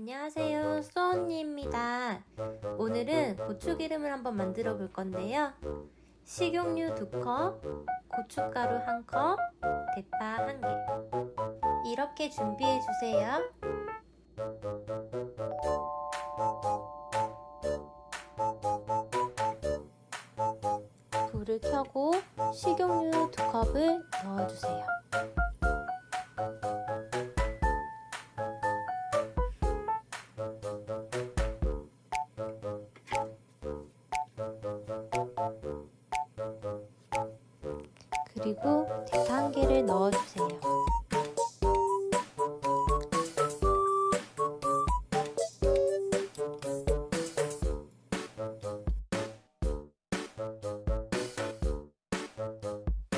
안녕하세요. 수언니입니다. 오늘은 고추기름을 한번 만들어 볼 건데요. 식용유 2컵, 고춧가루 1컵, 대파 1개. 이렇게 준비해 주세요. 불을 켜고 식용유 2컵을 넣어주세요 그리고 대파 한 개를 넣어주세요.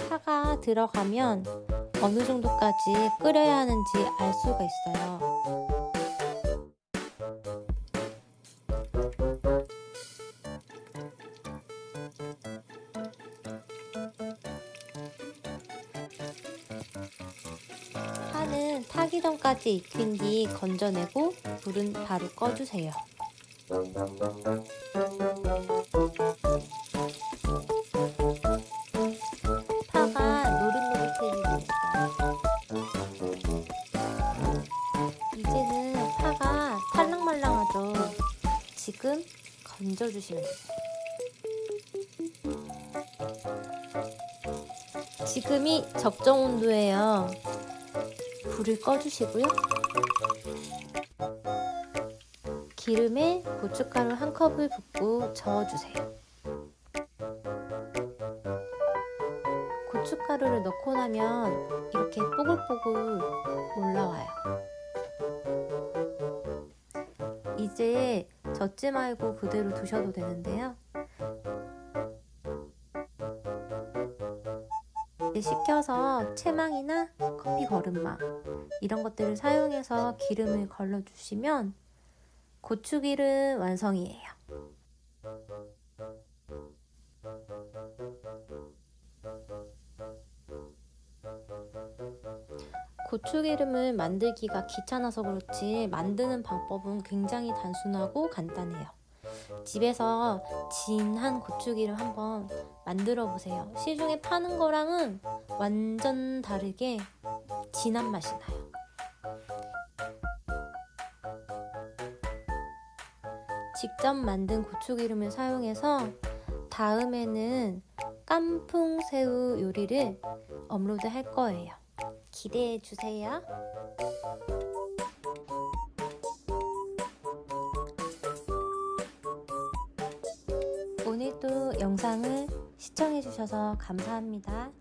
파가 들어가면 어느 정도까지 끓여야 하는지 알 수가 있어요. 타기 전까지 익힌 뒤 건져내고 불은 바로 꺼주세요. 파가 노릇노릇해지고 이제는 파가 탈랑말랑하죠. 지금 건져주시면 돼요. 지금이 적정 온도예요. 불을 꺼주시고요. 기름에 고춧가루 한 컵을 붓고 저어주세요. 고춧가루를 넣고 나면 이렇게 뽀글뽀글 올라와요. 이제 젓지 말고 그대로 두셔도 되는데요. 식혀서 채망이나 커피 거름망 이런 것들을 사용해서 기름을 걸러주시면 고추기름 완성이에요. 고추기름을 만들기가 귀찮아서 그렇지 만드는 방법은 굉장히 단순하고 간단해요. 집에서 진한 고추기름 한번 만들어 보세요. 시중에 파는 거랑은 완전 다르게 진한 맛이 나요. 직접 만든 고추기름을 사용해서 다음에는 깐풍새우 요리를 업로드 할 거예요. 기대해 주세요. 오늘도 영상을 시청해 주셔서 감사합니다.